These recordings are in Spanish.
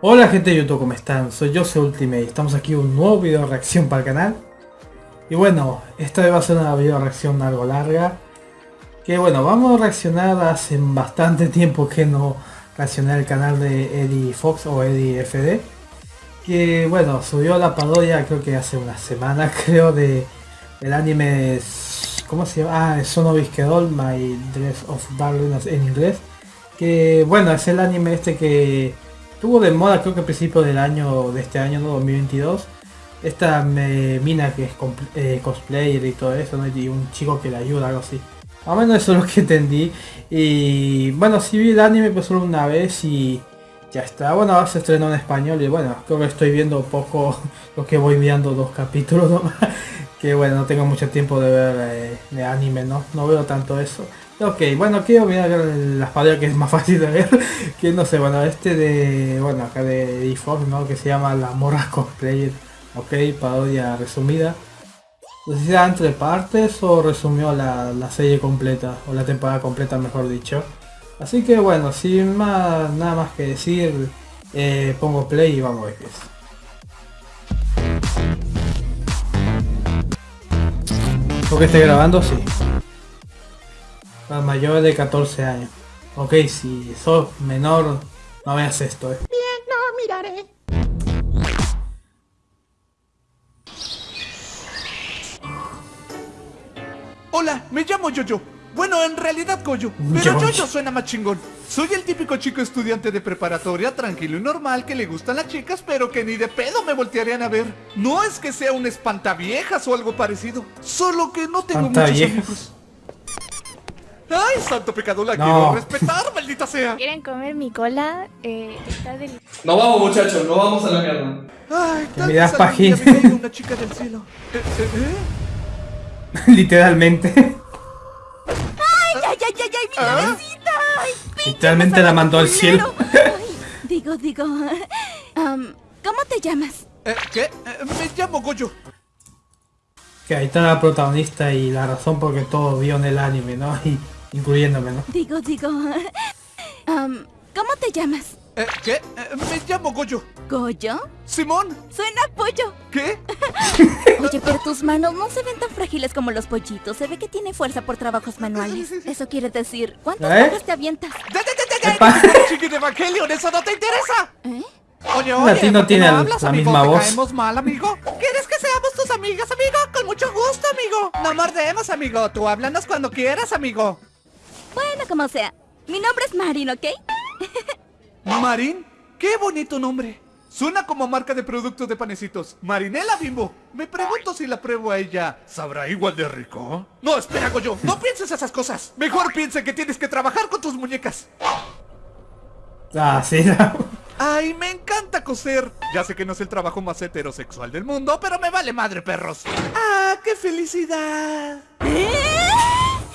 Hola gente de YouTube, ¿cómo están? Soy yo, soy Ultimate. Estamos aquí un nuevo video reacción para el canal. Y bueno, esta vez va a ser una video reacción algo larga. Que bueno, vamos a reaccionar hace bastante tiempo que no reaccioné al canal de Eddie Fox o Eddie FD. Que bueno, subió la parodia creo que hace una semana creo de el anime... ¿Cómo se llama? Ah, Sonobi's Kedol, My Dress of Darkness en inglés. Que bueno, es el anime este que tuvo de moda creo que a principios del año de este año, ¿no? 2022. Esta mina que es eh, cosplayer y todo eso, ¿no? Y un chico que le ayuda, algo así. Más menos eso es lo que entendí. Y bueno, si vi el anime pues solo una vez y ya está. Bueno, se estrenó en español y bueno, creo que estoy viendo poco lo que voy viendo dos capítulos nomás. Que bueno, no tengo mucho tiempo de ver eh, de anime, ¿no? No veo tanto eso. Ok, bueno, quiero mirar las parodias que es más fácil de ver. Que no sé, bueno, este de, bueno, acá de Default, ¿no? Que se llama La Morra Cosplayer. Ok, parodia resumida. No sé era entre partes o resumió la, la, serie completa, o la temporada completa mejor dicho. Así que bueno, sin más, nada más que decir, eh, pongo play y vamos a ver qué es. ¿Por estoy grabando? Sí. Para mayores de 14 años. Ok, si sos menor, no veas esto, eh. Bien, no miraré. Hola, me llamo Yoyo. Bueno, en realidad Goyo, pero Yoyo suena más chingón. Soy el típico chico estudiante de preparatoria, tranquilo y normal, que le gustan las chicas, pero que ni de pedo me voltearían a ver. No es que sea un espantaviejas o algo parecido, solo que no tengo muchos amigos. ¡Ay, santo pecado, la quiero respetar, maldita sea! ¿Quieren comer mi cola? Eh, está delicioso. No vamos, muchachos, no vamos a la mierda. Ay, tal vez página. una chica del cielo. ¿Eh, eh, eh? Literalmente. ¡Ay, ay, ay, ay, mi ¿Ah? Ay, Literalmente la mandó al cielo. digo, digo... Um, ¿Cómo te llamas? Eh, ¿Qué? Eh, me llamo Goyo. Que ahí está la protagonista y la razón por que todo vio en el anime, ¿no? Y incluyéndome, ¿no? Digo, digo... Um, ¿Cómo te llamas? Eh, ¿Qué? Eh, me llamo Goyo. ¿Goyo? ¡Simón! Suena pollo. ¿Qué? Oye, pero tus manos no se ven tan frágiles como los pollitos. Se ve que tiene fuerza por trabajos manuales. Eso quiere decir, ¿cuántas ¿Eh? te avientas? ¡Ya, ya, ya, ya! ¡Chiqui de Evangelion! ¡Eso no te interesa! ¿Eh? Oye, oye, no tiene no la misma voz. caemos mal, amigo? ¿Quieres que seamos tus amigas, amigo? Con mucho gusto, amigo. No mordemos, amigo. Tú háblanos cuando quieras, amigo. Bueno, como sea. Mi nombre es Marin, ¿ok? ¿Marín? ¡Qué bonito nombre! Suena como marca de productos de panecitos. Marinela Bimbo. Me pregunto si la pruebo a ella. ¿Sabrá igual de rico? No, espera, Goyo. No pienses esas cosas. Mejor piense que tienes que trabajar con tus muñecas. Ah, sí. Ay, me encanta coser. Ya sé que no es el trabajo más heterosexual del mundo, pero me vale madre, perros. ¡Ah, qué felicidad! ¿Eh?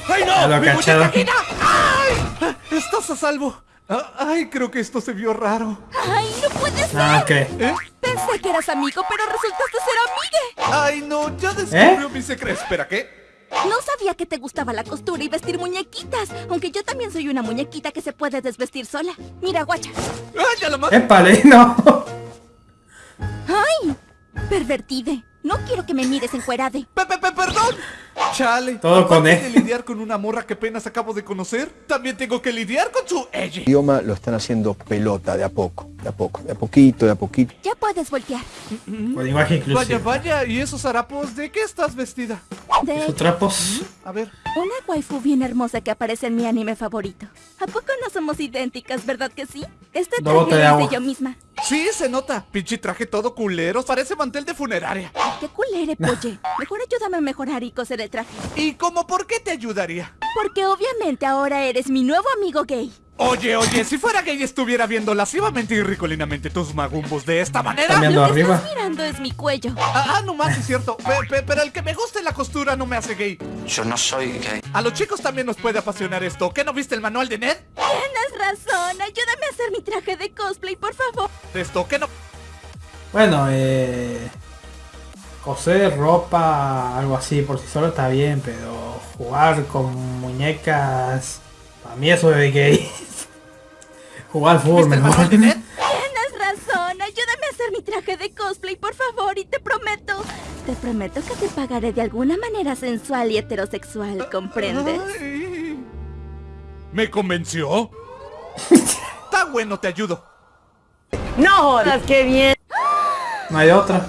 ¡Ay, no! ¡Mi ¡Ay! ¡Estás a salvo! Ah, ay, creo que esto se vio raro. ¡Ay, no puede ser! Ah, ¿qué? ¿Eh? Pensé que eras amigo, pero resultaste ser amigue. Ay, no, ya descubrió ¿Eh? mi secreto. Espera, ¿qué? No sabía que te gustaba la costura y vestir muñequitas, aunque yo también soy una muñequita que se puede desvestir sola. Mira, guacha. ¡Ay, ya lo más! ¡Épale, no! ¡Ay! Pervertide. No quiero que me mires encuerade. ¡Pepe, perdón! Chale. Todo con él. de lidiar con una morra que apenas acabo de conocer, también tengo que lidiar con su ella. El idioma lo están haciendo pelota de a poco, de a poco, de a poquito, de a poquito. Ya puedes voltear. Con lenguaje inclusivo. Vaya, vaya, ¿y esos harapos de qué estás vestida? De... ¿Esos trapos? A ver. Una waifu bien hermosa que aparece en mi anime favorito. ¿A poco no somos idénticas, verdad que sí? Este traje es de yo misma. Sí, se nota. Pinche traje todo culero. Parece mantel de funeraria. qué culere, polle. Mejor ayúdame a mejorar y coser el traje. ¿Y cómo por qué te ayudaría? Porque obviamente ahora eres mi nuevo amigo gay. Oye, oye, si fuera gay estuviera viendo lascivamente y ricolinamente tus magumbos de esta manera. Lo que arriba. estás mirando es mi cuello. Ah, ah no más, es cierto. pero el que me guste la costura no me hace gay. Yo no soy gay. A los chicos también nos puede apasionar esto. ¿Qué no viste el manual de Ned? Tienes razón. Ayúdame a hacer mi traje de cosplay, por favor. Esto, ¿qué no? Bueno, eh... Poseer ropa, algo así, por sí solo está bien, pero jugar con muñecas, para mí eso es gay. jugar ¿Viste el mejor. de? Tienes razón, ayúdame a hacer mi traje de cosplay, por favor, y te prometo, te prometo que te pagaré de alguna manera sensual y heterosexual, ¿comprendes? Ay. ¿Me convenció? Está bueno, te ayudo. No jodas, qué bien. No hay otra.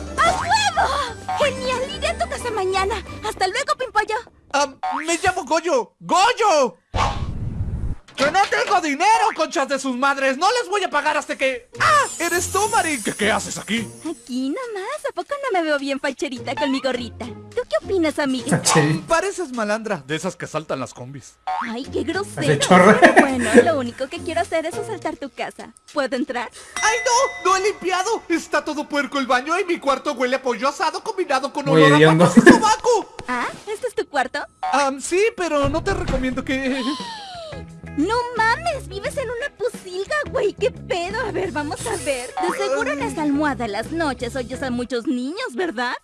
¡Genial! Iré a tu casa mañana. ¡Hasta luego, Pimpollo! Ah, me llamo Goyo. ¡Goyo! ¡Que no tengo dinero, conchas de sus madres! ¡No les voy a pagar hasta que... ¡Ah! ¿Eres tú, Marín? ¿Qué, qué haces aquí? Aquí nomás, ¿a poco no me veo bien facherita con mi gorrita? ¿Tú qué opinas, amiga? Sí. Pareces malandra, de esas que saltan las combis. Ay, qué grosero. chorre. Bueno, lo único que quiero hacer es asaltar tu casa. ¿Puedo entrar? ¡Ay, no! ¡No he limpiado! Está todo puerco el baño y mi cuarto huele a pollo asado combinado con Muy olor hediondo. a papas y sobaco. Ah, ¿este es tu cuarto? Ah, sí, pero no te recomiendo que... No mames, vives en una pusilga, güey. ¿Qué pedo? A ver, vamos a ver. De seguro en esa almohada en las noches oyes a muchos niños, ¿verdad?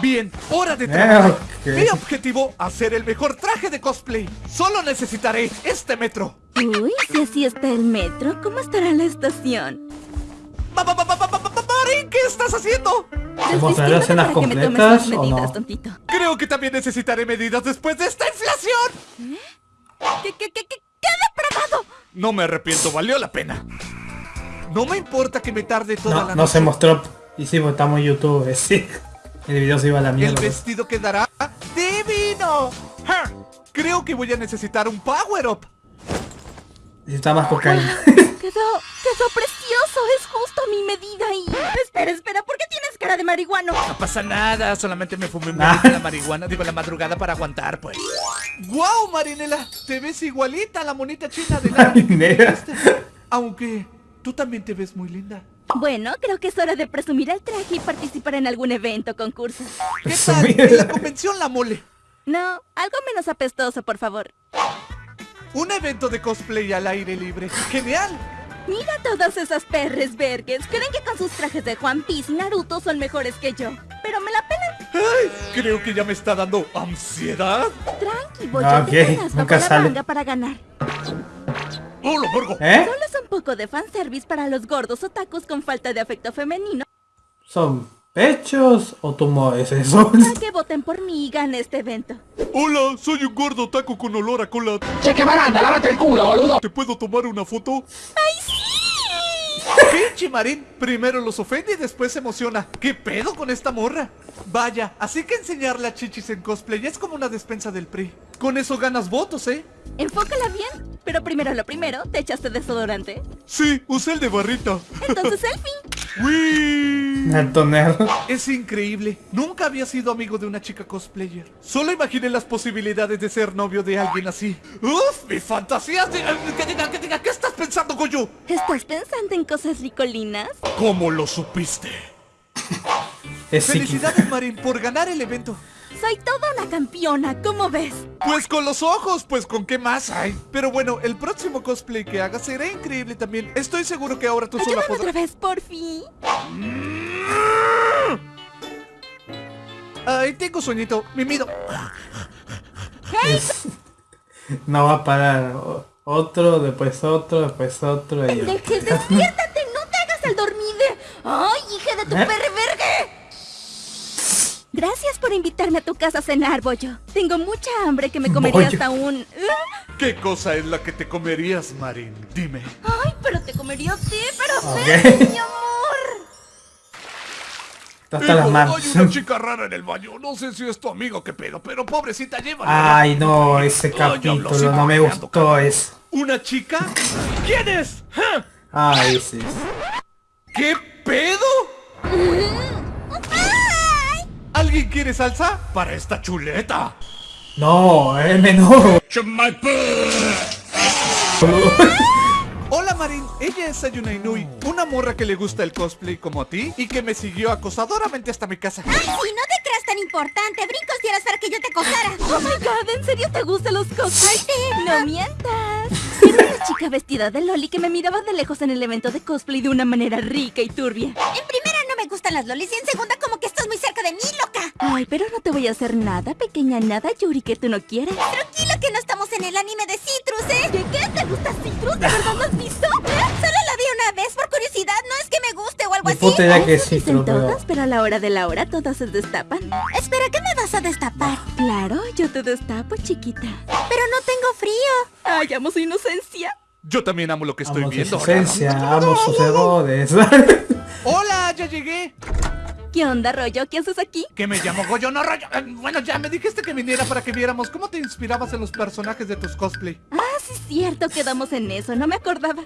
Bien, hora de trabajar. ok. Mi objetivo, hacer el mejor traje de cosplay. Solo necesitaré este metro. Uy, si así está el metro, ¿cómo estará la estación? Ma- ma- ma- ma- ma- ma- ma- Marín, ¿qué estás haciendo? escenas para que me tomes completas las o medidas, no? tontito. Creo que también necesitaré medidas después de esta inflación. ¿Qué, qué, qué, qué, qué depravado? No me arrepiento, valió la pena. No me importa que me tarde toda No, la no noche. se mostró. Y sí, pues estamos en YouTube, sí. El video se iba a la El mierda. vestido quedará divino. Ja, Creo que voy a necesitar un power up. Necesita más cocaína. Quedó, quedó precioso, es justo mi medida y... Espera, espera, ¿por qué tienes cara de marihuano? No pasa nada, solamente me fumé un Ah. de la marihuana, digo la madrugada para aguantar, pues. ¡Guau, Marinela! Te ves igualita a la monita china de la... Marinela. Aunque tú también te ves muy linda. Bueno, creo que es hora de presumir el traje y participar en algún evento o concurso. ¿Qué tal? En la convención La Mole. No, algo menos apestoso, por favor. Un evento de cosplay al aire libre. ¡Genial! Mira todas esas perres vergues. Creen que con sus trajes de Juan Piece y Naruto son mejores que yo. Pero me la pelan. Ay, creo que ya me está dando ansiedad. Tranqui, voy Ah, a ok, tener bajo nunca la sale. manga para ganar. ¡Oh, lo vergo! ¿Eh? Solo es un poco de fanservice para los gordos otakus con falta de afecto femenino. ¿Son pechos o tumores eso? Para que voten por mí y gane este evento. Hola, soy un gordo taco con olor a cola. Che, que baranda, lávate el culo, boludo. ¿Te puedo tomar una foto? ¡Ay, sí! Pinche Marín, primero los ofende y después se emociona. ¿Qué pedo con esta morra? Vaya, así que enseñar las chichis en cosplay es como una despensa del PRI. Con eso ganas votos, ¿eh? Enfócala bien. Pero primero lo primero, ¿te echaste desodorante? Sí, usé el de barrita. Entonces selfie. ¡Wii! Alto nerd. Es increíble. Nunca había sido amigo de una chica cosplayer. Solo imaginé las posibilidades de ser novio de alguien así. ¡Uf! ¡Mi fantasía! de- Que diga, que diga, ¿qué estás pensando, Goyo? ¿Estás pensando en cosas ricolinas? ¿Cómo lo supiste? Es. Felicidades, Marín, por ganar el evento. Soy toda una campeona, ¿cómo ves? Pues con los ojos, pues con qué más hay. Pero bueno, el próximo cosplay que hagas será increíble también. Estoy seguro que ahora tú sola Ayúdame podrás... otra vez, por fin. Ay, tengo sueñito. Mimido. Es- No va a parar. Otro, después otro, después otro. y- Deje, despiértate, no te hagas el dormide. ¡Ay, hija de tu ¿Eh? perre vergue! Gracias por invitarme a tu casa a cenar, Bollo. Tengo mucha hambre que me comería hasta un... ¿Qué cosa es la que te comerías, Marín? Dime. Ay, pero te comería a ti, pero Ok. ven, mi amor. Está hasta las manos. Hay una chica rara en el baño. No sé si es tu amigo, qué pedo, pero pobrecita, llévala. Ay, no, ese capítulo no me gustó cabrón. eso. ¿Una chica? ¿Quién es? ¡Ja! Ay, sí. ¿Qué pedo? ¿Alguien quiere salsa? Para esta chuleta. No, es menor. Hola Marín, ella es Sayuna Inui, una morra que le gusta el cosplay como a ti y que me siguió acosadoramente hasta mi casa. Ay, sí, no te creas tan importante. Brincos dieras para que yo te acosara. Oh my god, ¿en serio te gustan los cosplays? No mientas. Era una chica vestida de Loli que me miraba de lejos en el evento de cosplay de una manera rica y turbia. En no me gustan las lolis y en segunda como que estás muy cerca de mí, loca. Ay, pero no te voy a hacer nada, pequeña nada, Yuri, que tú no quieras. Tranquilo que no estamos en el anime de Citrus, ¿eh? ¿Qué, qué? ¿Te gusta Citrus? ¿De verdad lo has visto? Solo la vi una vez por curiosidad, no es que me guste o algo así. puta idea que sí, Dicen pero... todas, pero a la hora de la hora todas se destapan. Espera, ¿qué me vas a destapar? Claro, yo te destapo, chiquita. Pero no tengo frío. Ay, amo su inocencia. Yo también amo lo que estoy Amo su viendo. esencia, amo sus errores. Hola, ya llegué. ¿Qué onda, rollo? ¿Qué haces aquí? Que me llamo Goyo, no rollo. Eh, Bueno, ya me dijiste que viniera para que viéramos cómo te inspirabas en los personajes de tus cosplay. Ah, sí es cierto, quedamos en eso, no me acordaba.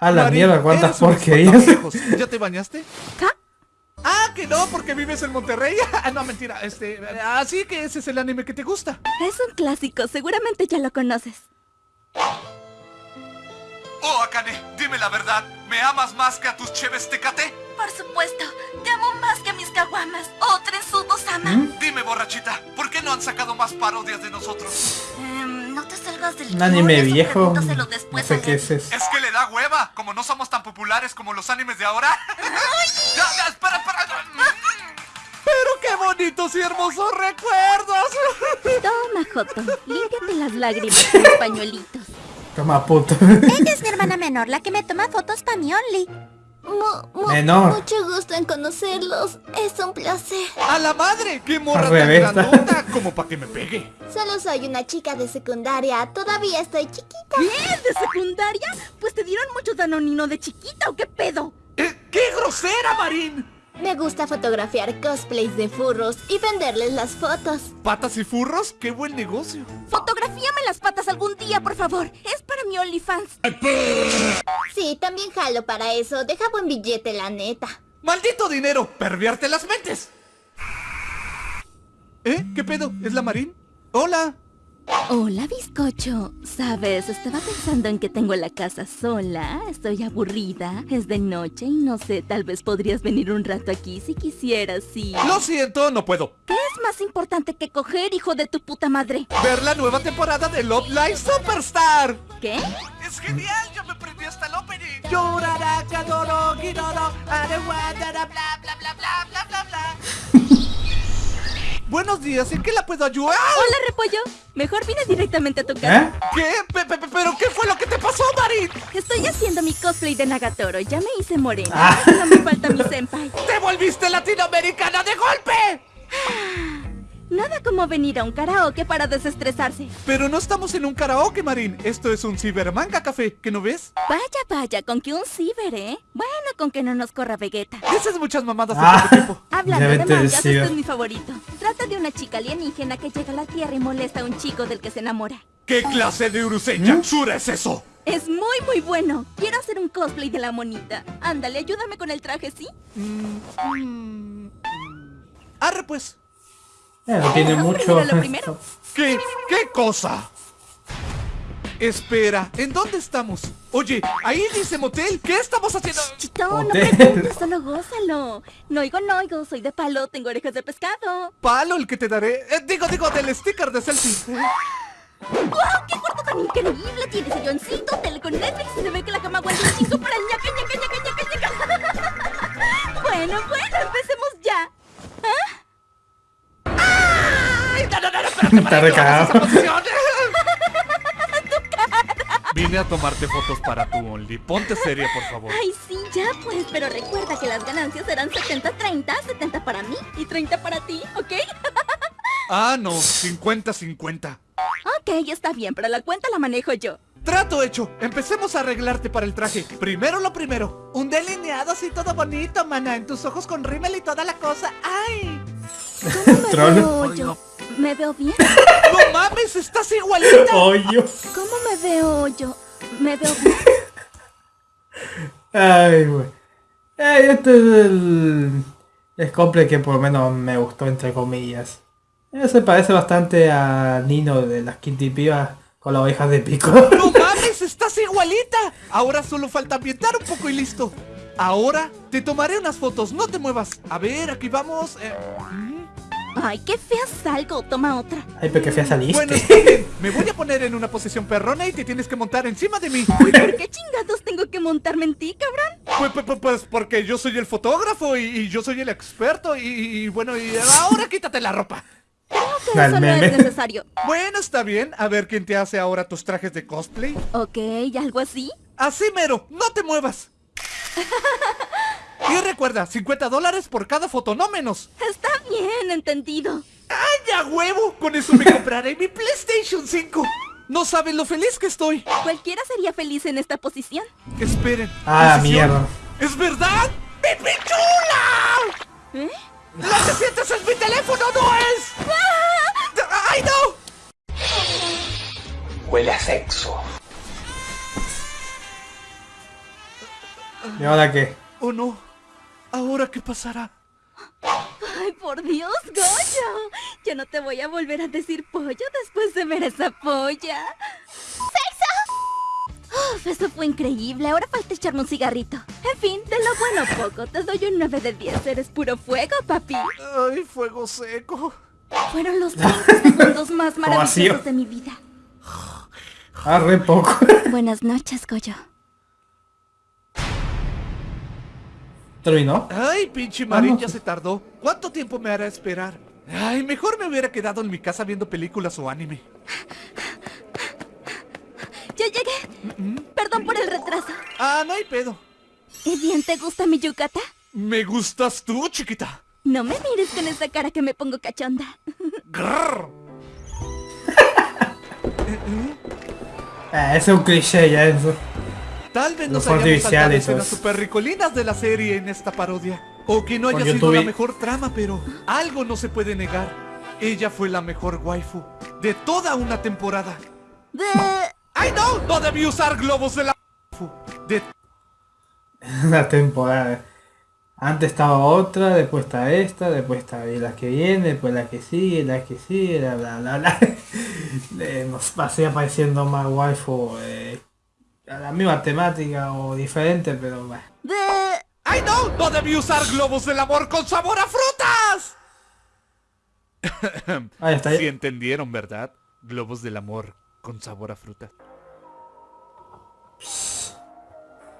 A la Mari, mierda, cuántas porquerías. ¿Ya te bañaste? ¿Qué? Ah, que no, porque vives en Monterrey. Ah, no, mentira. Este, así que ese es el anime que te gusta. Es un clásico, seguramente ya lo conoces. Oh, Akane, dime la verdad. ¿Me amas más que a tus cheves tecate? Por supuesto, te amo más que a mis caguamas. Oh, Trensudo Sama. Dime, borrachita, ¿por qué no han sacado más parodias de nosotros? Em, no te salgas del Un anime viejo. No sé qué es eso. Es que le da hueva, como no somos tan populares como los animes de ahora. ya, ya, espera, espera. Pero qué bonitos y hermosos recuerdos. Toma, Joto, límpiate las lágrimas con los pañuelitos. Toma puto. Ella es mi hermana menor, la que me toma fotos para mi Only. Menor. Mucho gusto en conocerlos, es un placer. A la madre, qué morra tan grandota, como para que me pegue. Solo soy una chica de secundaria, todavía estoy chiquita. ¿Qué? ¿De secundaria? Pues te dieron mucho danonino de chiquita o qué pedo. Eh, ¡Qué grosera, Marín! Me gusta fotografiar cosplays de furros y venderles las fotos. Patas y furros, qué buen negocio. Fotografíame las patas algún día, por favor. Es para mi OnlyFans. Sí, también jalo para eso. Deja buen billete, la neta. ¡Maldito dinero! ¡Pervierte las mentes! ¿Eh? ¿Qué pedo? ¿Es la Marín? ¡Hola! Hola, bizcocho. Sabes, estaba pensando en que tengo la casa sola. Estoy aburrida. Es de noche y no sé, tal vez podrías venir un rato aquí si quisieras, sí. Lo siento, no puedo. ¿Qué es más importante que coger, hijo de tu puta madre? Ver la nueva temporada de Love Live Superstar. ¿Qué? Es genial, yo me prendí hasta el opening. Llorará, que adoro, guinoro, areguadara, bla, bla, bla, bla, bla, bla, bla. Buenos días, ¿en qué la puedo ayudar? Hola, repollo. Mejor vine directamente a tu casa. ¿Eh? ¿Qué? Pe- pe- pe- ¿Pero qué fue lo que te pasó, Marín? Estoy haciendo mi cosplay de Nagatoro. Ya me hice morena. Ah. Solo me falta mi senpai. ¡Te volviste latinoamericana de golpe! Nada como venir a un karaoke para desestresarse. Pero no estamos en un karaoke, Marín. Esto es un cibermanga café, ¿que no ves? Vaya, vaya, con que un ciber, ¿eh? Bueno, con que no nos corra Vegeta. Dices muchas mamadas en Ah. poco tiempo. Hablando de mangas, este es mi favorito. Trata de una chica alienígena que llega a la Tierra y molesta a un chico del que se enamora. ¿Qué clase de Urusei Yatsura es eso? Es muy, muy bueno. Quiero hacer un cosplay de la monita. Ándale, ayúdame con el traje, ¿sí? Arre pues. Eh, no tiene mucho. primero lo primero. ¿Qué? ¿Qué cosa? Espera, ¿en dónde estamos? Oye, ahí dice motel. ¿Qué estamos haciendo? Chito, no preguntes, solo gózalo. No oigo, no oigo, soy de palo, tengo orejas de pescado. Palo el que te daré. Eh, digo, digo, del sticker de selfie. ¡Wow! ¡Qué cuarto tan increíble! Tiene silloncito, tele con Netflix y se ve que la cama aguanta un chingo para el ñaca, ñaca, ñaca, ñaca, ñaca. Bueno, bueno, empecemos ya. ¡Ay, no, no, no, espérate, Está recagado. Vine a tomarte fotos para tu Only. Ponte seria, por favor. Ay, sí, ya pues, pero recuerda que las ganancias serán 70-30, 70 para mí y 30 para ti, ¿ok? Ah, no, 50-50. ok, está bien, pero la cuenta la manejo yo. Trato hecho. Empecemos a arreglarte para el traje. Primero lo primero. Un delineado así todo bonito, mana. En tus ojos con rímel y toda la cosa. ¡Ay! ¿Cómo me Troll. veo yo? ¿Me veo bien? ¡No mames! ¡Estás igualita! Hoyo. ¿Cómo me veo yo? ¿Me veo bien? Ay, güey. Este es el... El cosplay que por lo menos me gustó, entre comillas. Se parece bastante a Nino de las Kitty Pibas con las ovejas de pico. ¡No mames! ¡Estás igualita! Ahora solo falta ambientar un poco y listo. Ahora te tomaré unas fotos, no te muevas. A ver, aquí vamos. eh. Ay, qué fea salgo. Toma otra. Ay, pero qué fea saliste. Bueno. Me voy a poner en una posición perrona y te tienes que montar encima de mí. ¿Por qué chingados tengo que montarme en ti, cabrón? Pues, pues, pues, pues, porque yo soy el fotógrafo y, y yo soy el experto y, y bueno, y ahora quítate la ropa. Creo que eso no es necesario. Bueno, está bien. A ver quién te hace ahora tus trajes de cosplay. Ok, ¿algo así? Así mero, no te muevas. Y recuerda, 50 dólares por cada foto, no menos. Está bien, entendido. ¡Ay, a huevo! Con eso me compraré mi PlayStation 5. No saben lo feliz que estoy. Cualquiera sería feliz en esta posición. Esperen. Ah, ¿Posición? mierda. ¿Es verdad? ¡Mi pichula! ¿Eh? ¡Lo que sientes es mi teléfono, no es! ¡Ay, no! Huele a sexo. ¿Y ahora qué? ¿O no? ¿Ahora qué pasará? Ay, por Dios, Goyo. Yo no te voy a volver a decir pollo después de ver esa polla. ¡Sexo! Uf, eso fue increíble. Ahora falta echarme un cigarrito. En fin, de lo bueno poco. Te doy un 9 de 10. Eres puro fuego, papi. ¡Ay, fuego seco! Fueron los 30 segundos más maravillosos de mi vida. Ah, re poco. Buenas noches, Goyo. ¿Terminó? ¡Ay, pinche Marín ya se tardó! ¿Cuánto tiempo me hará esperar? Ay, mejor me hubiera quedado en mi casa viendo películas o anime. ¡Ya llegué! Perdón por el retraso. Ah, no hay pedo. ¿Y bien te gusta mi yucata? Me gustas tú, chiquita. No me mires con esa cara que me pongo cachonda. Grrr. Ah, ese es un cliché ya eso. Tal vez nos hayamos saltado escenas super ricolinas de la serie en esta parodia. O que no haya sido YouTube. la mejor trama, pero algo no se puede negar. Ella fue la mejor waifu de toda una temporada. Bleh. ¡Ay no! No debí usar globos de la waifu. De Una temporada. Antes estaba otra, después está esta, después está la que viene, después la que sigue, la que sigue, bla bla bla bla. Eh, nos pasé apareciendo más waifu eh, la misma temática o diferente, pero bueno. ¡Ay no! ¡No debí usar globos del amor con sabor a frutas! Ahí está. Sí entendieron, ¿verdad? Globos del amor con sabor a fruta.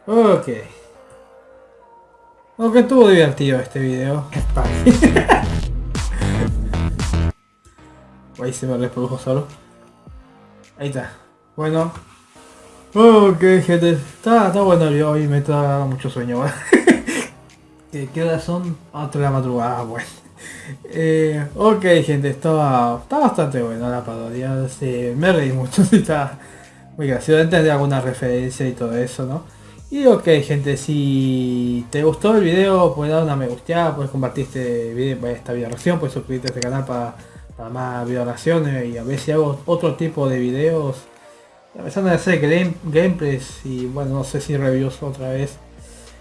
Ok. Aunque estuvo divertido este video. Ahí se me reprodujo solo. Ahí está. Bueno. Ok, gente. Está, está bueno video. Hoy me está mucho sueño. ¿Qué, ¿Qué hora son? Otra de la madrugada. Bueno. Eh, ok, gente. Estaba, está bastante bueno la parodia. Me reí mucho. Sí, está muy gracioso. Entendí alguna referencia y todo eso, ¿no? Y ok gente, si te gustó el video, puedes dar una me gusteada, puedes compartir este video, esta video reacción, puedes suscribirte a este canal para, para más video y a ver si hago otro tipo de videos. Empezando a hacer game, gameplays y bueno, no sé si reviews otra vez.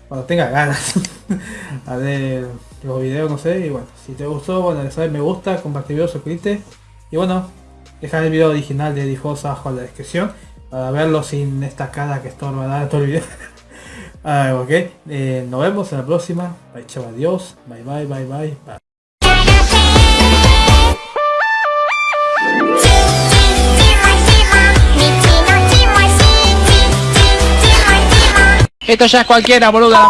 Cuando tenga ganas a ver los videos, no sé. Y bueno, si te gustó, bueno, ya sabes, me gusta, compartir video, suscribirte. Y bueno, dejar el video original de Dijosa abajo en la descripción para verlo sin esta cara que estorba todo el video. Ah, ok, eh, nos vemos en la próxima. Bye, chao, adiós. Bye, bye, bye, bye. bye. Esto ya es cualquiera, boludo. la.